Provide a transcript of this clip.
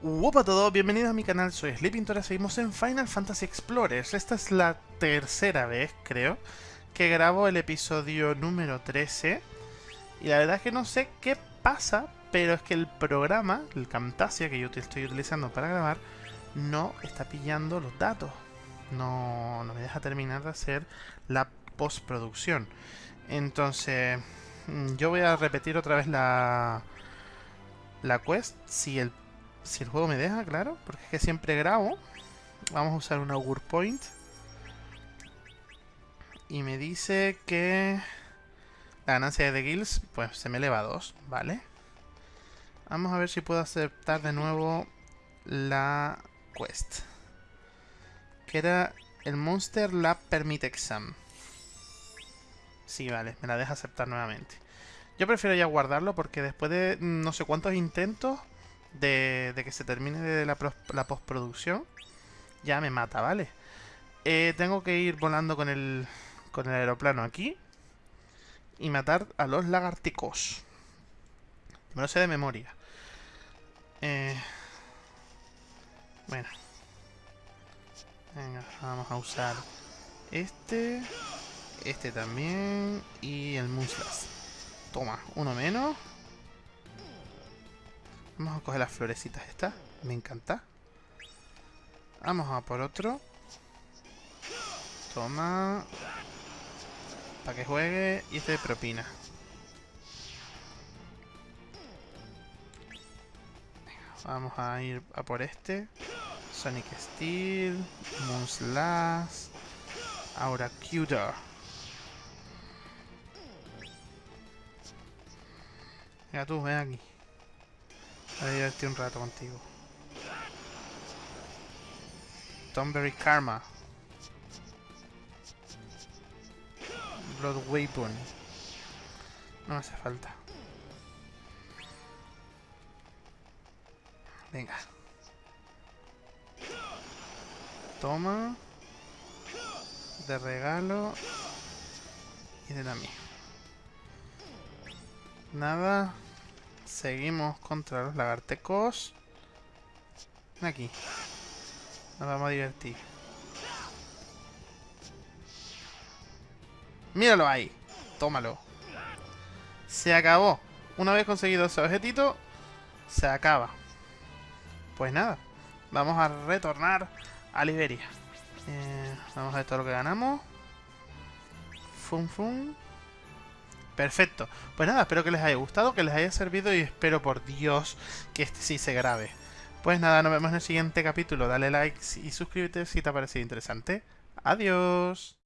Hola a todos, bienvenidos a mi canal, soy Sleepintora, seguimos en Final Fantasy Explorers. Esta es la tercera vez, creo, que grabo el episodio número 13. Y la verdad es que no sé qué pasa, pero es que el programa, el Camtasia que yo estoy utilizando para grabar, no está pillando los datos. No, no me deja terminar de hacer la postproducción. Entonces, mm, yo voy a repetir otra vez la, la quest si el si el juego me deja, claro, porque es que siempre grabo. Vamos a usar un Augur Point. Y me dice que la ganancia de guilds, pues se me eleva a 2, ¿vale? Vamos a ver si puedo aceptar de nuevo la quest. Que era el Monster Lab Permit Exam. Sí, vale, me la deja aceptar nuevamente. Yo prefiero ya guardarlo porque después de no sé cuántos intentos de, que se termine de la, postproducción, ya me mata, ¿vale? Eh, tengo que ir volando con el, con el aeroplano aquí y matar a los lagarticos. Me lo sé de memoria. Eh, bueno. Venga, vamos a usar este, este también y el muslas. Toma, uno menos. Vamos a coger las florecitas estas. Me encanta. Vamos a por otro. Toma. Para que juegue. Y este de propina. vamos a ir a por este. Sonic Steel. Moonslash. Aura Cuter. Venga tú, ven aquí. Voy a divertir un rato contigo. Tomberry Karma. Blood Weapon. No hace falta. Venga. Toma. De regalo. Y de la mía. Nada. Seguimos contra los lagartecos. Aquí. Nos vamos a divertir. Míralo ahí. Tómalo. Se acabó. Una vez conseguido ese objetito, se acaba. Pues nada. Vamos a retornar a Liberia. Eh, vamos a ver todo lo que ganamos. Fum fum. Perfecto. Pues nada, espero que les haya gustado, que les haya servido y espero por Dios que este sí se grabe. Pues nada, nos vemos en el siguiente capítulo. Dale like y suscríbete si te ha parecido interesante. Adiós.